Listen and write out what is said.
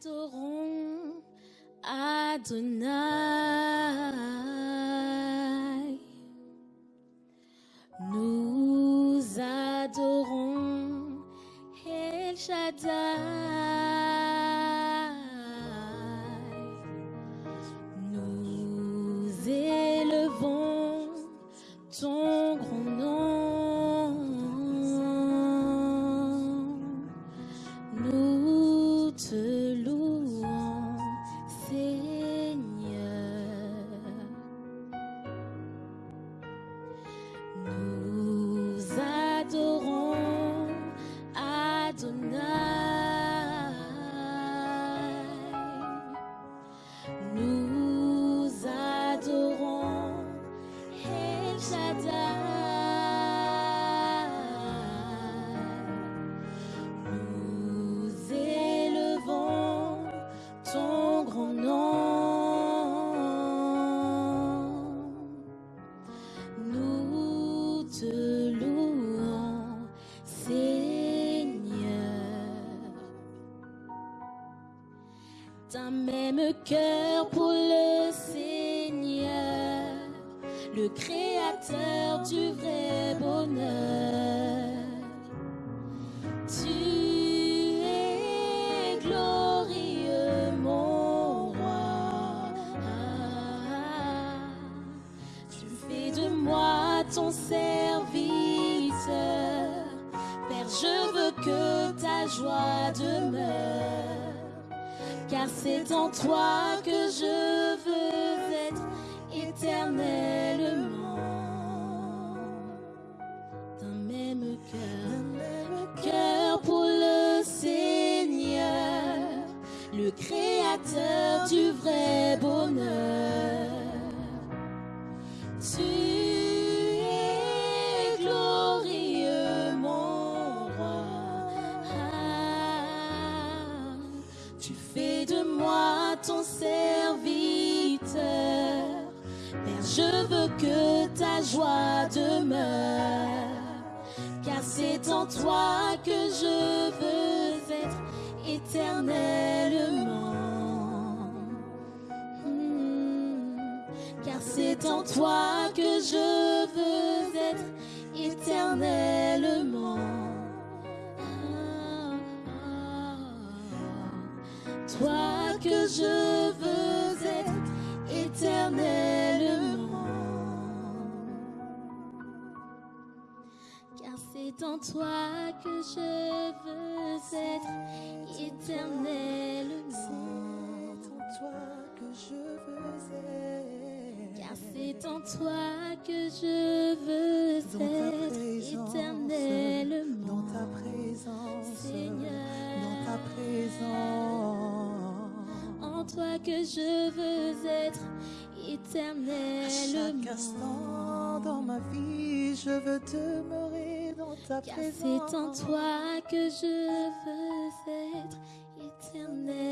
adorons Adonai. Nous adorons El Shaddai. D'un même cœur pour le Seigneur, le Créateur du vrai bonheur. Tu es glorieux, mon roi. Tu fais de moi ton serviteur. Père, je veux que ta joie demeure. Car c'est en toi que je veux être éternellement. D'un même cœur, cœur pour le Seigneur, le Créateur du vrai bonheur. Tu es ton serviteur. Père, je veux que ta joie demeure. Car c'est en toi que je veux être éternellement. Hmm. Car c'est en toi que je veux être que je veux être éternellement. Car c'est en toi que je veux être éternellement. C'est en toi que je veux être. Car c'est en toi que je veux être éternellement. Dans ta présence, Seigneur. Toi que je veux être À éternellement. chaque instant dans ma vie, je veux demeurer dans ta Car présence. c'est en toi que je veux être éternellement.